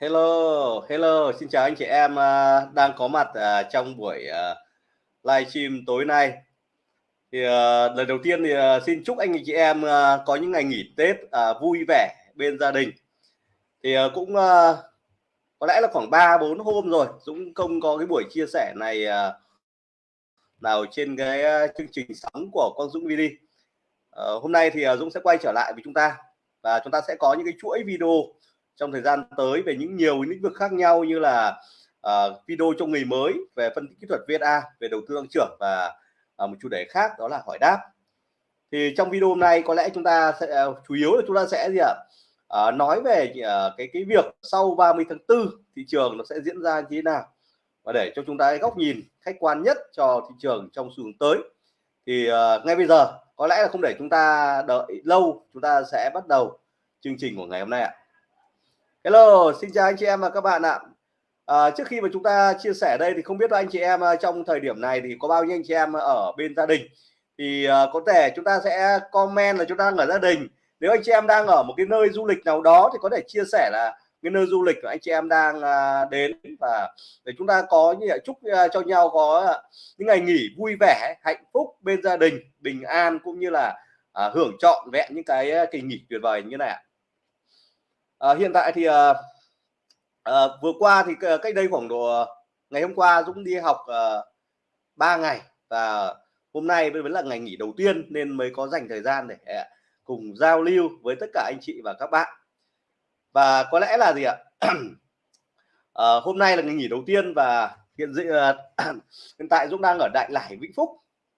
Hello, hello, xin chào anh chị em à, đang có mặt à, trong buổi live livestream tối nay. Thì lần đầu tiên thì xin chúc anh chị em có những ngày nghỉ Tết vui vẻ bên gia đình. Thì cũng có lẽ là khoảng 3 4 hôm rồi Dũng không có cái buổi chia sẻ này nào trên cái chương trình sóng của con Dũng VD. Ờ, hôm nay thì Dũng sẽ quay trở lại với chúng ta và chúng ta sẽ có những cái chuỗi video trong thời gian tới về những nhiều lĩnh vực khác nhau như là uh, video cho người mới về phân tích kỹ thuật VSA về đầu tư tăng trưởng và uh, một chủ đề khác đó là hỏi đáp. Thì trong video hôm nay có lẽ chúng ta sẽ uh, chủ yếu là chúng ta sẽ gì ạ? Uh, nói về uh, cái cái việc sau 30 tháng 4 thị trường nó sẽ diễn ra như thế nào và để cho chúng ta góc nhìn khách quan nhất cho thị trường trong xu hướng tới. Thì uh, ngay bây giờ có lẽ là không để chúng ta đợi lâu chúng ta sẽ bắt đầu chương trình của ngày hôm nay ạ. Hello, xin chào anh chị em và các bạn ạ. À, trước khi mà chúng ta chia sẻ đây thì không biết anh chị em à, trong thời điểm này thì có bao nhiêu anh chị em ở bên gia đình thì uh, có thể chúng ta sẽ comment là chúng ta đang ở gia đình. Nếu anh chị em đang ở một cái nơi du lịch nào đó thì có thể chia sẻ là cái nơi du lịch của anh chị em đang uh, đến và để chúng ta có như vậy chúc uh, cho nhau có những ngày nghỉ vui vẻ, hạnh phúc bên gia đình, bình an cũng như là uh, hưởng trọn vẹn những cái kỳ nghỉ tuyệt vời như này ạ à, hiện tại thì à, à, vừa qua thì cách đây khoảng độ ngày hôm qua Dũng đi học à, 3 ngày và hôm nay vẫn là ngày nghỉ đầu tiên nên mới có dành thời gian để cùng giao lưu với tất cả anh chị và các bạn. Và có lẽ là gì ạ? À, hôm nay là ngày nghỉ đầu tiên và hiện dị hiện tại Dũng đang ở Đại Lải Vĩnh Phúc.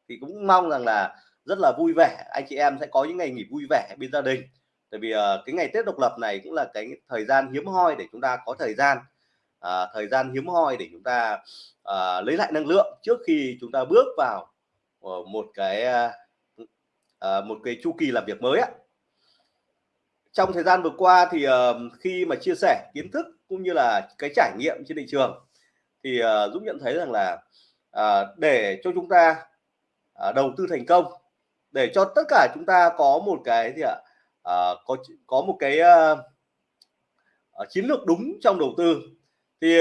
Thì cũng mong rằng là rất là vui vẻ anh chị em sẽ có những ngày nghỉ vui vẻ bên gia đình tại vì uh, cái ngày Tết độc lập này cũng là cái thời gian hiếm hoi để chúng ta có thời gian uh, thời gian hiếm hoi để chúng ta uh, lấy lại năng lượng trước khi chúng ta bước vào uh, một cái uh, một cái chu kỳ làm việc mới á. Trong thời gian vừa qua thì uh, khi mà chia sẻ kiến thức cũng như là cái trải nghiệm trên thị trường thì uh, Dũng nhận thấy rằng là uh, để cho chúng ta uh, đầu tư thành công để cho tất cả chúng ta có một cái gì ạ uh, có có một cái uh, chiến lược đúng trong đầu tư. Thì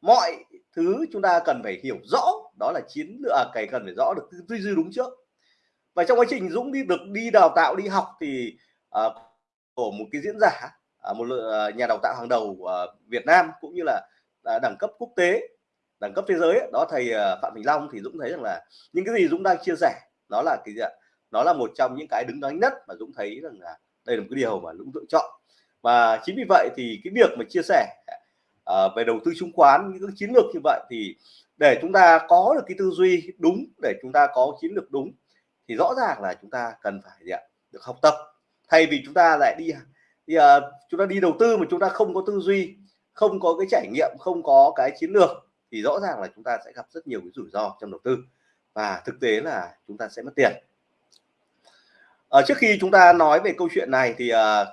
mọi thứ chúng ta cần phải hiểu rõ đó là chiến lược à, cái cần phải rõ được tư duy đúng trước. Và trong quá trình Dũng đi được đi đào tạo đi học thì uh, của một cái diễn giả uh, một uh, nhà đào tạo hàng đầu uh, Việt Nam cũng như là uh, đẳng cấp quốc tế đẳng cấp thế giới đó thầy uh, Phạm Bình Long thì Dũng thấy rằng là những cái gì Dũng đang chia sẻ đó là cái gì ạ? Nó là một trong những cái đứng nói nhất mà Dũng thấy rằng là đây là một cái điều mà Dũng lựa chọn. Và chính vì vậy thì cái việc mà chia sẻ uh, về đầu tư chứng khoán những cái chiến lược như vậy thì để chúng ta có được cái tư duy đúng để chúng ta có chiến lược đúng thì rõ ràng là chúng ta cần phải gì ạ? được học tập. Thay vì chúng ta lại đi thì uh, ờ, chúng ta đi đầu tư mà chúng ta không có tư duy không có cái trải nghiệm không có cái chiến lược thì rõ ràng là chúng ta sẽ gặp rất nhiều cái rủi ro trong đầu tư. Và thực tế là chúng ta sẽ mất tiền à, trước khi chúng ta nói về câu chuyện này thì à,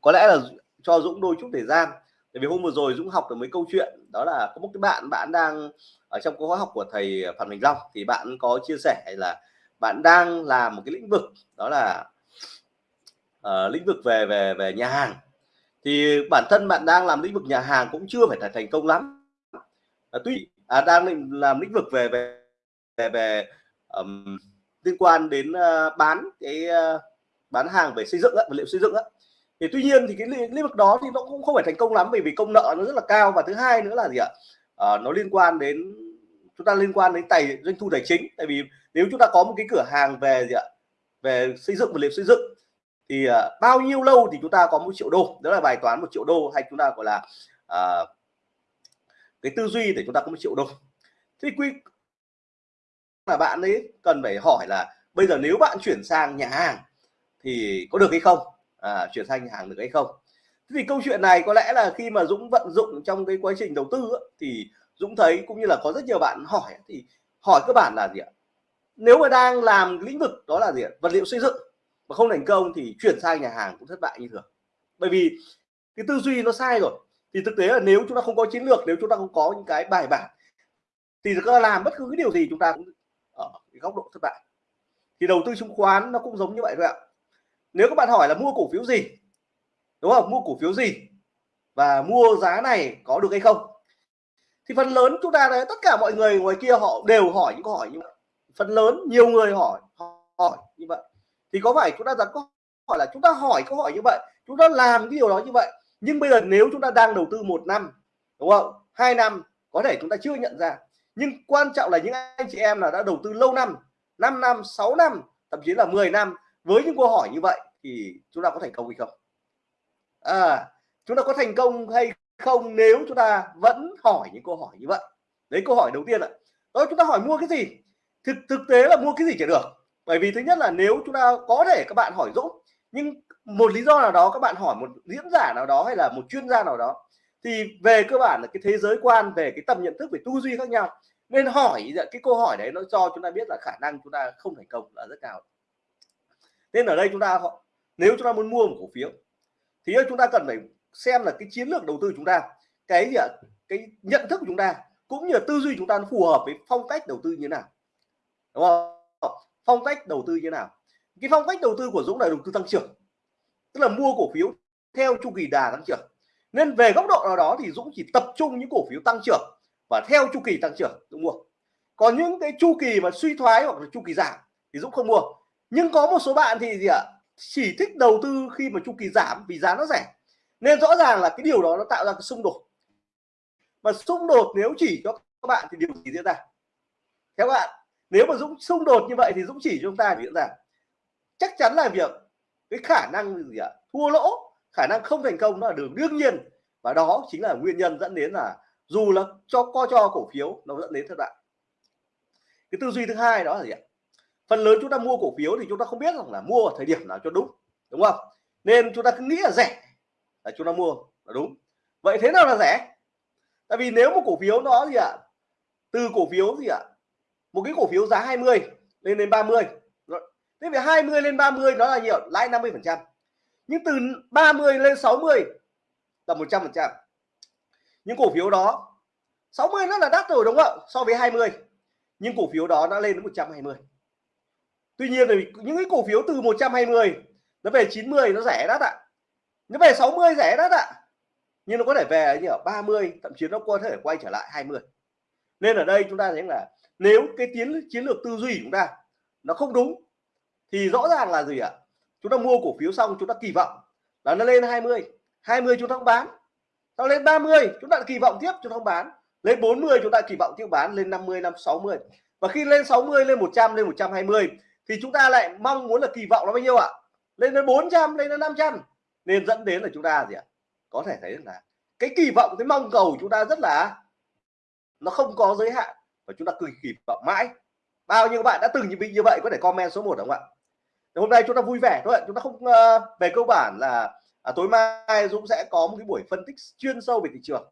có lẽ là cho Dũng đôi chút thời gian. Tại vì hôm vừa rồi Dũng học được mấy câu chuyện. Đó là có một cái bạn bạn đang ở trong khóa học của thầy Phạm Bình Long. Thì bạn có chia sẻ là bạn đang làm một cái lĩnh vực đó là uh, lĩnh vực về về về nhà hàng. Thì bản thân bạn đang làm lĩnh vực nhà hàng cũng chưa phải là thành công lắm. À, tuy à, đang làm lĩnh vực về về về, về um, liên quan đến uh, bán cái uh, bán hàng về xây dựng á, vật liệu xây dựng á. Thì tuy nhiên thì cái lĩnh vực đó thì nó cũng không phải thành công lắm bởi vì công nợ nó rất là cao và thứ hai nữa là gì ạ? À, nó liên quan đến chúng ta liên quan đến tài doanh thu tài chính. Tại vì nếu chúng ta có một cái cửa hàng về gì ạ? Về xây dựng vật liệu xây dựng thì uh, bao nhiêu lâu thì chúng ta có một triệu đô. Đó là bài toán một triệu đô hay chúng ta gọi là uh, cái tư duy để chúng ta có một triệu đô. Thì quy là bạn ấy cần phải hỏi là bây giờ nếu bạn chuyển sang nhà hàng thì có được hay không? À, chuyển sang nhà hàng được hay không? Thế thì câu chuyện này có lẽ là khi mà Dũng vận dụng trong cái quá trình đầu tư ấy, thì Dũng thấy cũng như là có rất nhiều bạn hỏi thì hỏi các bạn là gì ạ? Nếu mà đang làm lĩnh vực đó là gì ạ? Vật liệu xây dựng mà không thành công thì chuyển sang nhà hàng cũng thất bại như thường. Bởi vì cái tư duy nó sai rồi. Thì thực tế là nếu chúng ta không có chiến lược nếu chúng ta không có những cái bài bản thì chúng ta làm bất cứ cái điều gì chúng ta cũng cái góc độ thất bại. Thì đầu tư chứng khoán nó cũng giống như vậy thôi ạ. Nếu các bạn hỏi là mua cổ phiếu gì, đúng không? Mua cổ phiếu gì và mua giá này có được hay không? Thì phần lớn chúng ta đấy tất cả mọi người ngoài kia họ đều hỏi những câu hỏi như vậy. Phần lớn, nhiều người hỏi hỏi như vậy. Thì có phải chúng ta đặt câu hỏi là chúng ta hỏi câu hỏi như vậy, chúng ta làm cái điều đó như vậy, nhưng bây giờ nếu chúng ta đang đầu tư một năm, đúng không? Hai năm, có thể chúng ta chưa nhận ra nhưng quan trọng là những anh chị em là đã đầu tư lâu năm 5 năm 6 năm, thậm chí là 10 năm với những câu hỏi như vậy thì chúng ta có thành công hay không? À chúng ta có thành công hay không nếu chúng ta vẫn hỏi những câu hỏi như vậy? Đấy, câu hỏi đầu tiên ạ. Đó, chúng ta hỏi mua cái gì? Thực thực tế là mua cái gì chả được. Bởi vì thứ nhất là nếu chúng ta có thể các bạn hỏi Dũng, nhưng một lý do nào đó các bạn hỏi một diễn giả nào đó hay là một chuyên gia nào đó thì về cơ bản là cái thế giới quan, về cái tầm nhận thức về tư duy khác nhau. Nên hỏi dạ, cái câu hỏi đấy nó cho chúng ta biết là khả năng chúng ta không thành công là rất cao. Nên ở đây chúng ta nếu chúng ta muốn mua một cổ phiếu, thì chúng ta cần phải xem là cái chiến lược đầu tư chúng ta, cái gì ạ? Cái nhận thức của chúng ta, cũng như là tư duy chúng ta nó phù hợp với phong cách đầu tư như thế nào. Đúng không? Phong cách đầu tư như thế nào? Cái phong cách đầu tư của Dũng là đầu tư tăng trưởng, tức là mua cổ phiếu theo chu kỳ đà tăng trưởng nên về góc độ nào đó thì Dũng chỉ tập trung những cổ phiếu tăng trưởng và theo chu kỳ tăng trưởng Dũng mua. Còn những cái chu kỳ mà suy thoái hoặc là chu kỳ giảm thì Dũng không mua. Nhưng có một số bạn thì gì ạ? Chỉ thích đầu tư khi mà chu kỳ giảm vì giá nó rẻ. Nên rõ ràng là cái điều đó nó tạo ra cái xung đột. Mà xung đột nếu chỉ cho các bạn thì điều gì diễn ra? Theo các bạn, nếu mà Dũng xung đột như vậy thì Dũng chỉ cho chúng ta diễn ra. Chắc chắn là việc cái khả năng gì ạ? Thua lỗ khả năng không thành công nó là đường đương nhiên. Và đó chính là nguyên nhân dẫn đến là dù là cho, co cho cổ phiếu, nó dẫn đến thất bại. Cái tư duy thứ hai đó là gì ạ? Phần lớn chúng ta mua cổ phiếu thì chúng ta không biết rằng là mua ở thời điểm nào cho đúng đúng không? Nên chúng ta cứ nghĩ là rẻ là chúng ta mua là đúng. Vậy thế nào là rẻ? Tại vì nếu một cổ phiếu nó gì ạ? Từ cổ phiếu gì ạ? Một cái cổ phiếu giá 20 lên đến 30 thế về 20 lên 30 nó là nhiều? Lãi 50 phần trăm nhưng từ 30 lên 60 là 100 phần trăm. Những cổ phiếu đó 60 nó là đắt rồi đúng không ạ? So với 20 nhưng cổ phiếu đó đã lên đến 120 tuy nhiên thì những cái cổ phiếu từ 120 nó về 90 nó rẻ đắt ạ. Nó về 60 rẻ đắt ạ. Nhưng nó có thể về như ở 30 thậm chí nó có thể quay trở lại 20 nên ở đây chúng ta thấy là nếu cái tiến, chiến lược tư duy của chúng ta nó không đúng, thì rõ ràng là gì ạ? Chúng ta mua cổ phiếu xong, chúng ta kỳ vọng là nó lên 20 20 chúng ta không bán. Sau lên 30 chúng ta kỳ vọng tiếp, chúng ta không bán. Lên 40 chúng ta kỳ vọng tiếp bán, lên 50 năm 60 và khi lên 60 lên 100 lên 120 thì chúng ta lại mong muốn là kỳ vọng nó bao nhiêu ạ? Lên đến 400 lên đến 500 nên dẫn đến là chúng ta gì ạ? Có thể thấy là cái kỳ vọng, cái mong cầu chúng ta rất là nó không có giới hạn và chúng ta cứ kỳ vọng mãi. Bao nhiêu bạn đã từng bị như vậy, có thể comment số 1 đúng không ạ? Hôm nay chúng ta vui vẻ thôi chúng ta không uh, về cơ bản là à, tối mai Dũng sẽ có một cái buổi phân tích chuyên sâu về thị trường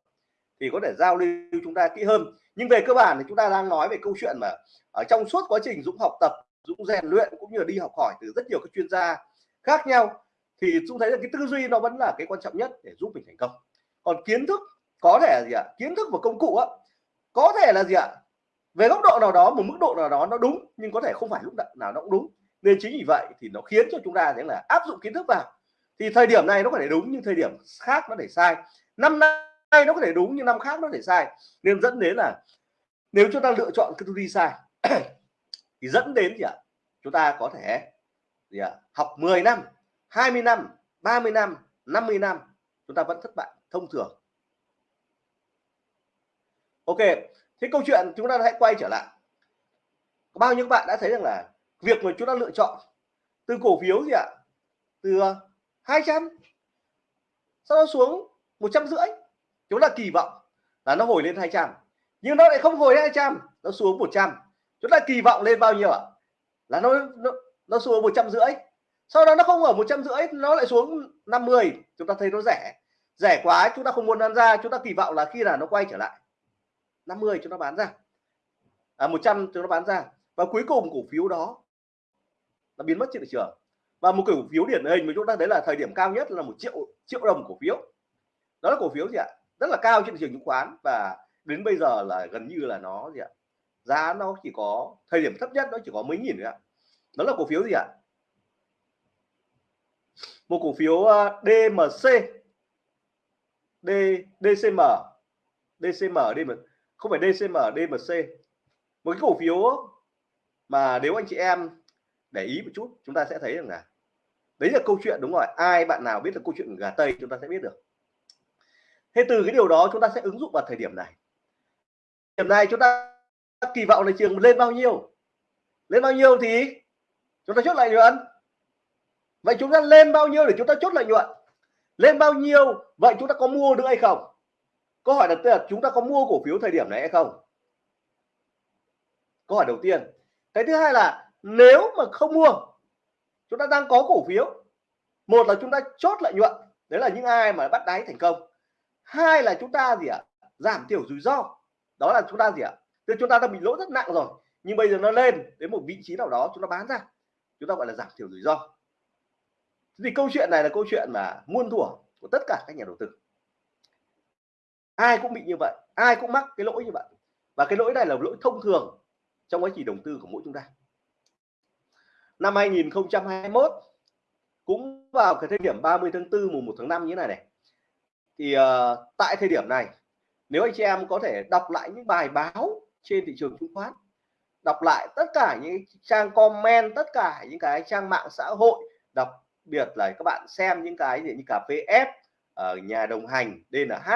thì có thể giao lưu chúng ta kỹ hơn. Nhưng về cơ bản thì chúng ta đang nói về câu chuyện mà ở trong suốt quá trình Dũng học tập Dũng rèn luyện cũng như là đi học hỏi từ rất nhiều các chuyên gia khác nhau thì Dũng thấy là cái tư duy nó vẫn là cái quan trọng nhất để giúp mình thành công. Còn kiến thức có thể là gì ạ? Kiến thức và công cụ á có thể là gì ạ? Về góc độ nào đó một mức độ nào đó nó đúng nhưng có thể không phải lúc nào nó cũng đúng nên chính vì vậy thì nó khiến cho chúng ta thấy là áp dụng kiến thức vào. Thì thời điểm này nó có thể đúng nhưng thời điểm khác nó thể sai. Năm nay nó có thể đúng nhưng năm khác nó thể sai. Nên dẫn đến là nếu chúng ta lựa chọn cái tư duy sai, thì dẫn đến gì ạ? Chúng ta có thể gì ạ? Học 10 năm 20 năm 30 năm 50 năm, chúng ta vẫn thất bại, thông thường. Ok, thế câu chuyện chúng ta hãy quay trở lại. Bao nhiêu bạn đã thấy rằng là việc mà chúng ta lựa chọn từ cổ phiếu gì ạ? Từ ờ, 200 sau đó xuống một trăm rưỡi. Chúng ta kỳ vọng là nó hồi lên 200 nhưng nó lại không hồi 200 nó xuống 100 chúng ta kỳ vọng lên bao nhiêu ạ? Là nó nó, nó xuống một trăm rưỡi. Sau đó nó không ở một trăm rưỡi nó lại xuống 50 chúng ta thấy nó rẻ. Rẻ quá chúng ta không muốn bán ra. Chúng ta kỳ vọng là khi là nó quay trở lại 50 chúng ta bán ra. À, 100 chúng ta bán ra. Và cuối cùng cổ phiếu đó nó biến mất trên thị trường. Và một cổ phiếu điển hình mà chúng ta thấy là thời điểm cao nhất là một triệu triệu đồng cổ phiếu. Đó là cổ phiếu gì ạ? Rất là cao trên thị trường chứng khoán và đến bây giờ là gần như là nó gì ạ? Giá nó chỉ có, thời điểm thấp nhất nó chỉ có mấy nghìn thôi ạ. Đó là cổ phiếu gì ạ? Một cổ phiếu DMC D DCM DCM DM không phải DCM DMC một cái cổ phiếu mà nếu anh chị em để ý một chút, chúng ta sẽ thấy rằng là đấy là câu chuyện đúng rồi, ai bạn nào biết được câu chuyện gà tây chúng ta sẽ biết được. Thế từ cái điều đó chúng ta sẽ ứng dụng vào thời điểm này. Điểm này chúng ta kỳ vọng là trường lên bao nhiêu? Lên bao nhiêu thì chúng ta chốt lợi nhuận. Vậy chúng ta lên bao nhiêu để chúng ta chốt lợi nhuận? Lên bao nhiêu? Vậy chúng ta có mua được hay không? Câu hỏi đặt là chúng ta có mua cổ phiếu thời điểm này hay không? Câu hỏi đầu tiên. Cái thứ hai là nếu mà không mua, chúng ta đang có cổ phiếu. Một là chúng ta chốt lợi nhuận, đấy là những ai mà bắt đáy thành công. Hai là chúng ta gì ạ? Giảm thiểu rủi ro. Đó là chúng ta gì ạ? Tức chúng ta đã bị lỗ rất nặng rồi, nhưng bây giờ nó lên đến một vị trí nào đó, chúng ta bán ra. Chúng ta gọi là giảm thiểu rủi ro. Thì câu chuyện này là câu chuyện mà muôn thuở của tất cả các nhà đầu tư. Ai cũng bị như vậy, ai cũng mắc cái lỗi như vậy. Và cái lỗi này là lỗi thông thường trong quá trình đầu tư của mỗi chúng ta năm 2021 cũng vào cái thời điểm 30 tháng 4 mùng 1 tháng 5 như thế này này. Thì uh, tại thời điểm này nếu anh chị em có thể đọc lại những bài báo trên thị trường chứng khoán đọc lại tất cả những trang comment tất cả những cái trang mạng xã hội đặc biệt là các bạn xem những cái gì như cà phê F ở nhà đồng hành DNH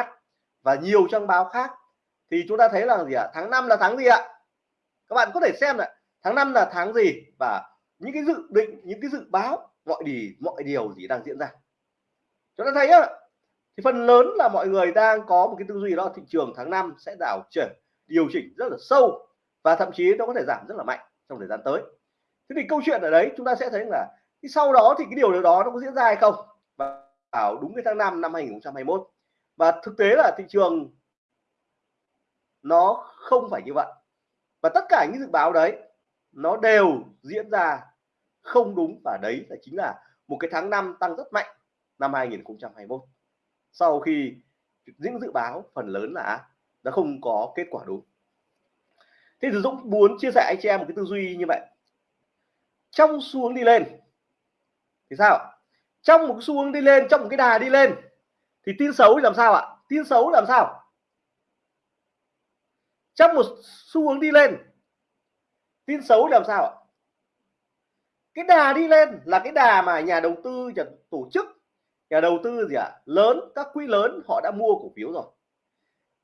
và nhiều trang báo khác thì chúng ta thấy là gì ạ? Tháng 5 là tháng gì ạ? Các bạn có thể xem là tháng 5 là tháng gì? Và những cái dự định, những cái dự báo, mọi gì mọi điều gì đang diễn ra. Chúng ta thấy á, thì phần lớn là mọi người đang có một cái tư duy đó, thị trường tháng 5 sẽ đảo chuyển, điều chỉnh rất là sâu và thậm chí nó có thể giảm rất là mạnh trong thời gian tới. Thế thì câu chuyện ở đấy, chúng ta sẽ thấy là thì sau đó thì cái điều đó nó có diễn ra hay không? Và vào đúng cái tháng 5 năm 2021 và thực tế là thị trường nó không phải như vậy. Và tất cả những dự báo đấy nó đều diễn ra không đúng và đấy là chính là một cái tháng 5 tăng rất mạnh năm 2021 sau khi những dự báo, phần lớn là nó không có kết quả đúng. Thế thì Dũng muốn chia sẻ anh chị em một cái tư duy như vậy. Trong xu hướng đi lên, thì sao? Trong một xu hướng đi lên, trong một cái đà đi lên, thì tin xấu làm sao ạ? Tin xấu làm sao? Trong một xu hướng đi lên tin xấu làm sao ạ? Cái đà đi lên là cái đà mà nhà đầu tư, nhà tổ chức, nhà đầu tư gì ạ? À? lớn, các quỹ lớn họ đã mua cổ phiếu rồi.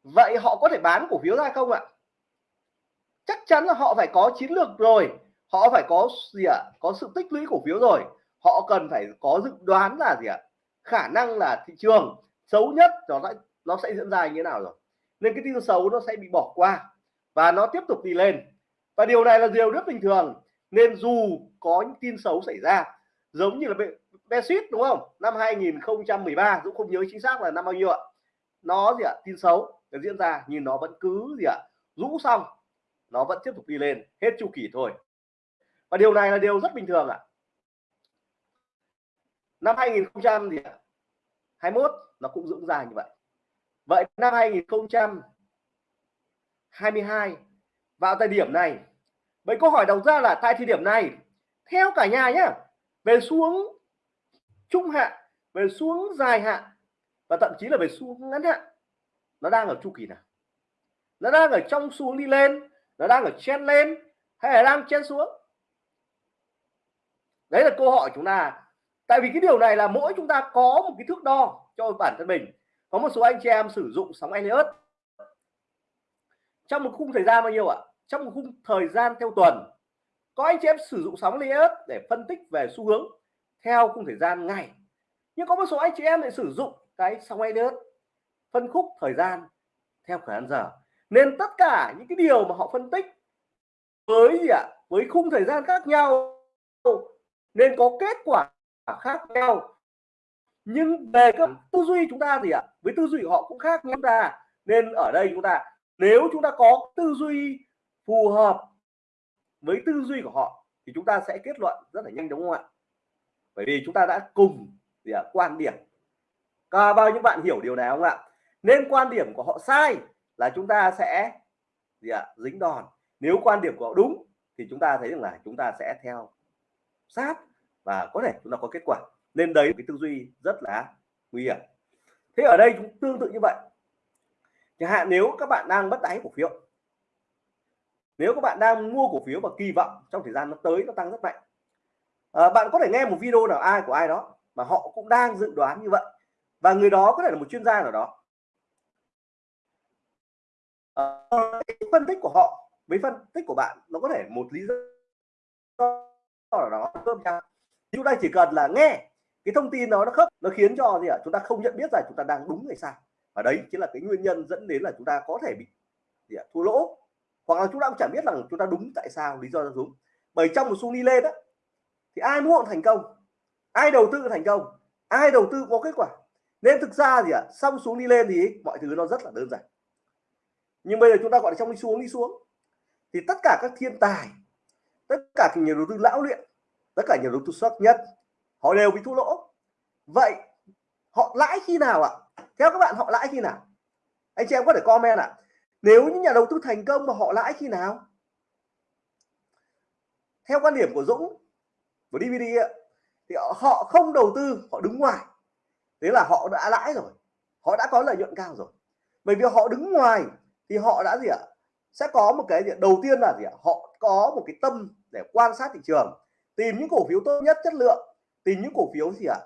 Vậy họ có thể bán cổ phiếu ra không ạ? Chắc chắn là họ phải có chiến lược rồi. Họ phải có gì ạ? À? có sự tích lũy cổ phiếu rồi. Họ cần phải có dự đoán là gì ạ? Khả năng là thị trường xấu nhất nó sẽ nó sẽ diễn ra như thế nào rồi. Nên cái tin xấu nó sẽ bị bỏ qua và nó tiếp tục đi lên và điều này là điều rất bình thường. Nên dù có những tin xấu xảy ra, giống như là Brexit đúng không? Năm 2013 Dũng không nhớ chính xác là năm bao nhiêu ạ. Nó gì ạ? Tin xấu nó diễn ra, nhưng nó vẫn cứ gì ạ? Rũ xong, nó vẫn tiếp tục đi lên, hết chu kỳ thôi. Và điều này là điều rất bình thường ạ. Năm 2021 nó cũng dưỡng dài như vậy. Vậy năm 2022 vào thời điểm này vậy câu hỏi đầu ra là tại thời điểm này. Theo cả nhà nhé về xuống trung hạn, về xuống dài hạn, và thậm chí là về xuống ngắn hạn, nó đang ở chu kỳ nào? Nó đang ở trong xuống đi lên, nó đang ở chen lên, hay là đang chen xuống? Đấy là câu hỏi chúng ta. Tại vì cái điều này là mỗi chúng ta có một cái thước đo cho bản thân mình. Có một số anh chị em sử dụng sóng Elliott. Trong một khung thời gian bao nhiêu ạ? Trong một khung thời gian theo tuần, có anh chị em sử dụng sóng Elliott để phân tích về xu hướng theo khung thời gian ngày. Nhưng có một số anh chị em lại sử dụng cái sóng Elliott phân khúc thời gian theo thời giờ. Nên tất cả những cái điều mà họ phân tích với gì ạ? Với khung thời gian khác nhau, nên có kết quả khác nhau. Nhưng về các tư duy chúng ta gì ạ, với tư duy của họ cũng khác chúng ta. Nên ở đây chúng ta, nếu chúng ta có tư duy phù hợp với tư duy của họ thì chúng ta sẽ kết luận rất là nhanh đúng không ạ? Bởi vì chúng ta đã cùng gì à, quan điểm. Cả bao nhiêu bạn hiểu điều này không ạ? Nên quan điểm của họ sai là chúng ta sẽ gì ạ? Dính đòn. Nếu quan điểm của họ đúng thì chúng ta thấy rằng là chúng ta sẽ theo sát và có thể chúng ta có kết quả. Nên đấy cái tư duy rất là nguy hiểm. Thế ở đây cũng tương tự như vậy. Chẳng hạn nếu các bạn đang bất đáy cổ phiếu nếu các bạn đang mua cổ phiếu và kỳ vọng trong thời gian nó tới nó tăng rất mạnh. À, bạn có thể nghe một video nào ai của ai đó mà họ cũng đang dự đoán như vậy. Và người đó có thể là một chuyên gia nào đó. À, phân tích của họ với phân tích của bạn nó có thể một lý do nào đó. Cơm nhau chúng ta chỉ cần là nghe cái thông tin đó nó khớp nó khiến cho gì ạ? Chúng ta không nhận biết rằng chúng ta đang đúng hay sai. Và đấy chính là cái nguyên nhân dẫn đến là chúng ta có thể bị gì à? thua lỗ hoặc là chúng ta cũng chẳng biết rằng chúng ta đúng tại sao, lý do ra đúng bởi trong một xu đi lên đó thì ai muốn thành công? Ai đầu tư thành công? Ai đầu tư có kết quả? Nên thực ra gì ạ xong xuống đi lên thì mọi thứ nó rất là đơn giản. Nhưng bây giờ chúng ta gọi là trong đi xuống đi xuống. Thì tất cả các thiên tài, tất cả các nhà đầu tư lão luyện, tất cả nhà đầu tư xuất nhất, họ đều bị thua lỗ. Vậy họ lãi khi nào ạ? Theo các bạn, họ lãi khi nào? Anh chị em có thể comment ạ nếu những nhà đầu tư thành công mà họ lãi khi nào? Theo quan điểm của Dũng của DVD thì họ không đầu tư, họ đứng ngoài. Thế là họ đã lãi rồi, họ đã có lợi nhuận cao rồi. Bởi vì họ đứng ngoài thì họ đã gì ạ? Sẽ có một cái gì đầu tiên là gì ạ? Họ có một cái tâm để quan sát thị trường, tìm những cổ phiếu tốt nhất chất lượng, tìm những cổ phiếu gì ạ?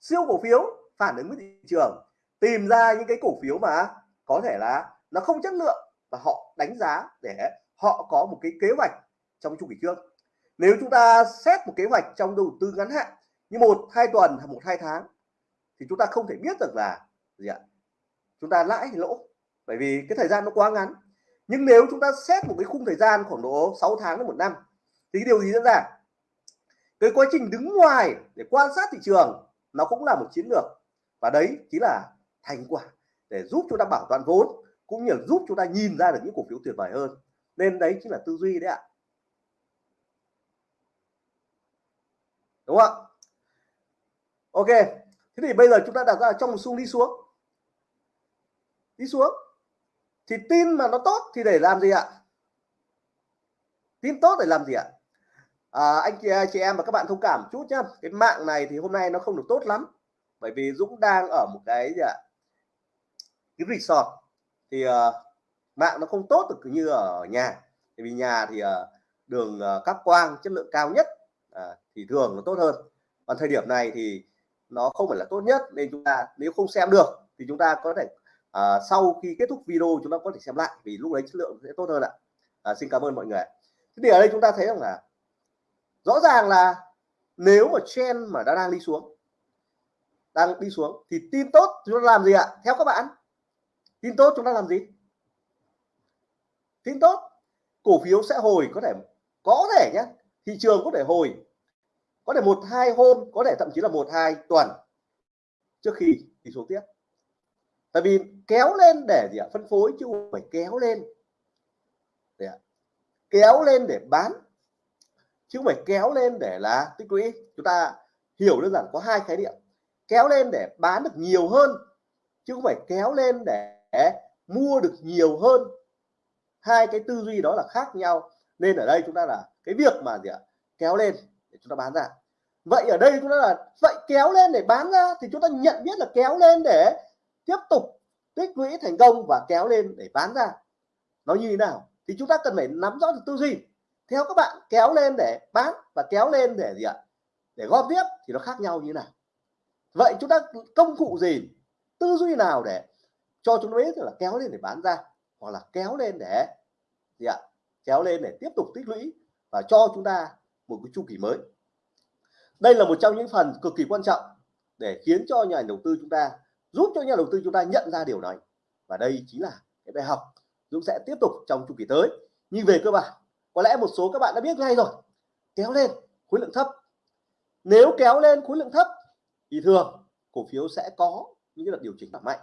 Siêu cổ phiếu, phản ứng với thị trường, tìm ra những cái cổ phiếu mà có thể là nó không chất lượng và họ đánh giá để họ có một cái kế hoạch trong chu kỳ trước. Nếu chúng ta xét một kế hoạch trong đầu tư ngắn hạn như một, hai tuần hay một, hai tháng thì chúng ta không thể biết được là gì ạ? Chúng ta lãi hay lỗ. Bởi vì cái thời gian nó quá ngắn. Nhưng nếu chúng ta xét một cái khung thời gian khoảng độ 6 tháng đến một năm thì cái điều gì diễn ra? Cái quá trình đứng ngoài để quan sát thị trường nó cũng là một chiến lược. Và đấy chính là thành quả để giúp chúng ta bảo toàn vốn cũng như giúp chúng ta nhìn ra được những cổ phiếu tuyệt vời hơn. Nên đấy chính là tư duy đấy ạ. Đúng không ạ? Ok thế thì bây giờ chúng ta đặt ra trong một xung đi xuống. Đi xuống. Thì tin mà nó tốt thì để làm gì ạ? Tin tốt để làm gì ạ? À, anh chị chị em và các bạn thông cảm chút nhá. Cái mạng này thì hôm nay nó không được tốt lắm. Bởi vì Dũng đang ở một cái gì ạ? Cái resort thì uh, mạng nó không tốt được như ở nhà. Vì nhà thì uh, đường uh, cáp quang chất lượng cao nhất uh, thì thường nó tốt hơn. Còn thời điểm này thì nó không phải là tốt nhất nên chúng ta nếu không xem được thì chúng ta có thể uh, sau khi kết thúc video chúng ta có thể xem lại vì lúc đấy chất lượng sẽ tốt hơn ạ. Uh, xin cảm ơn mọi người thế thì ở đây chúng ta thấy rằng là rõ ràng là nếu mà trend mà đã đang đi xuống đang đi xuống thì tin tốt chúng ta làm gì ạ? Theo các bạn tin tốt chúng ta làm gì? Tin tốt, cổ phiếu sẽ hồi, có thể có thể nhé thị trường có thể hồi, có thể một, hai hôm, có thể thậm chí là một, hai tuần trước khi thì xuống tiếp. Tại vì kéo lên để gì ạ? Phân phối chứ không phải kéo lên. Để kéo lên để bán chứ không phải kéo lên để là tích lũy. Chúng ta hiểu đơn giản có hai khái niệm. Kéo lên để bán được nhiều hơn chứ không phải kéo lên để mua được nhiều hơn. Hai cái tư duy đó là khác nhau. Nên ở đây chúng ta là cái việc mà gì ạ? Kéo lên để chúng ta bán ra. Vậy ở đây chúng ta là, vậy kéo lên để bán ra thì chúng ta nhận biết là kéo lên để tiếp tục tích lũy thành công và kéo lên để bán ra. Nó như thế nào? Thì chúng ta cần phải nắm rõ được tư duy. Theo các bạn, kéo lên để bán và kéo lên để gì ạ? Để góp tiếp thì nó khác nhau như thế nào? Vậy chúng ta công cụ gì? Tư duy nào để cho chúng nó biết là kéo lên để bán ra, hoặc là kéo lên để gì ạ? Kéo lên để tiếp tục tích lũy và cho chúng ta một cái chu kỳ mới. Đây là một trong những phần cực kỳ quan trọng để khiến cho nhà đầu tư chúng ta, giúp cho nhà đầu tư chúng ta nhận ra điều này. Và đây chính là cái bài học Dũng sẽ tiếp tục trong chu kỳ tới. Nhưng về cơ bản, có lẽ một số các bạn đã biết ngay rồi. Kéo lên, khối lượng thấp. Nếu kéo lên khối lượng thấp, thì thường cổ phiếu sẽ có những đợt điều chỉnh giảm mạnh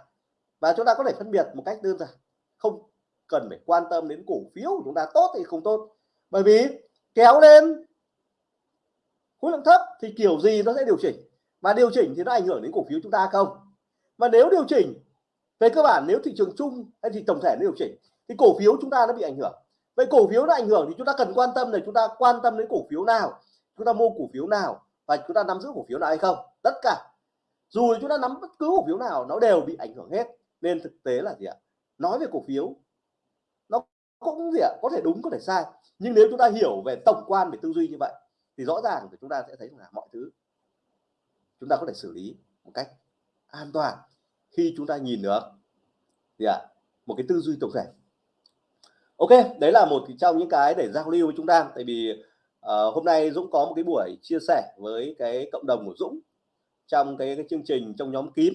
và chúng ta có thể phân biệt một cách đơn giản. Không cần phải quan tâm đến cổ phiếu của chúng ta tốt thì không tốt. Bởi vì kéo lên khối lượng thấp thì kiểu gì nó sẽ điều chỉnh. Và điều chỉnh thì nó ảnh hưởng đến cổ phiếu chúng ta không? Và nếu điều chỉnh, về cơ bản nếu thị trường chung hay thì tổng thể nó điều chỉnh, thì cổ phiếu chúng ta nó bị ảnh hưởng. Vậy cổ phiếu nó ảnh hưởng thì chúng ta cần quan tâm là chúng ta quan tâm đến cổ phiếu nào? Chúng ta mua cổ phiếu nào? Và chúng ta nắm giữ cổ phiếu nào hay không? Tất cả. Dù chúng ta nắm bất cứ cổ phiếu nào, nó đều bị ảnh hưởng hết nên thực tế là gì ạ? Nói về cổ phiếu nó cũng gì ạ? Có thể đúng có thể sai. Nhưng nếu chúng ta hiểu về tổng quan về tư duy như vậy thì rõ ràng thì chúng ta sẽ thấy là mọi thứ chúng ta có thể xử lý một cách an toàn khi chúng ta nhìn được gì ạ? Một cái tư duy tổng thể. Ok đấy là một trong những cái để giao lưu với chúng ta. Tại vì uh, hôm nay Dũng có một cái buổi chia sẻ với cái cộng đồng của Dũng trong cái, cái chương trình trong nhóm kín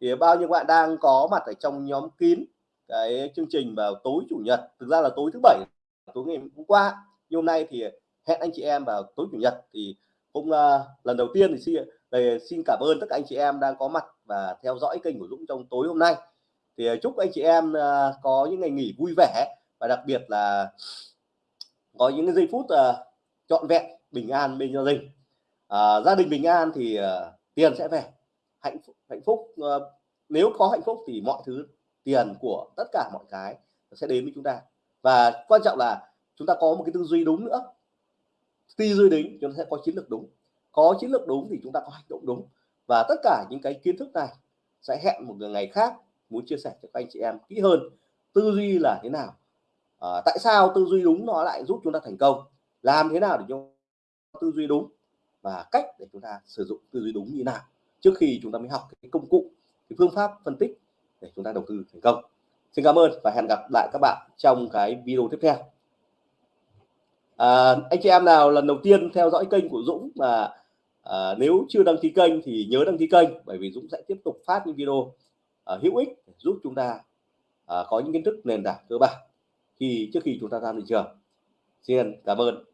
thì bao nhiêu bạn đang có mặt ở trong nhóm kín cái chương trình vào tối chủ nhật thực ra là tối thứ bảy tối ngày hôm qua. Nhưng hôm nay thì hẹn anh chị em vào tối chủ nhật. Thì cũng uh, ờ, lần đầu tiên thì xin thì xin cảm ơn tất cả anh chị em đang có mặt và theo dõi kênh của Dũng trong tối hôm nay. Thì ờ, chúc anh chị em uh, có những ngày nghỉ vui vẻ và đặc biệt là có những cái giây phút uh, trọn vẹn bình an bên gia đình. Uh, gia đình bình an thì uh, tiền sẽ về hạnh phúc hạnh phúc uh, nếu có hạnh phúc thì mọi thứ tiền của tất cả mọi cái sẽ đến với chúng ta. Và quan trọng là chúng ta có một cái tư duy đúng nữa. Tư duy đúng chúng ta sẽ có chiến lược đúng. Có chiến lược đúng thì chúng ta có hành động đúng. Và tất cả những cái kiến thức này sẽ hẹn một ngày khác muốn chia sẻ cho các anh chị em kỹ hơn tư duy là thế nào. À, tại sao tư duy đúng nó lại giúp chúng ta thành công? Làm thế nào để cho tư duy đúng? Và cách để chúng ta sử dụng tư duy đúng như nào? Trước khi chúng ta mới học cái công cụ cái phương pháp phân tích để chúng ta đầu tư thành công. Xin cảm ơn và hẹn gặp lại các bạn trong cái video tiếp theo. À, anh chị em nào lần đầu tiên theo dõi kênh của Dũng mà à, nếu chưa đăng ký kênh thì nhớ đăng ký kênh bởi vì Dũng sẽ tiếp tục phát những video à, hữu ích giúp chúng ta à, có những kiến thức nền tảng cơ bản khi trước khi chúng ta ra thị trường. Xin cảm ơn.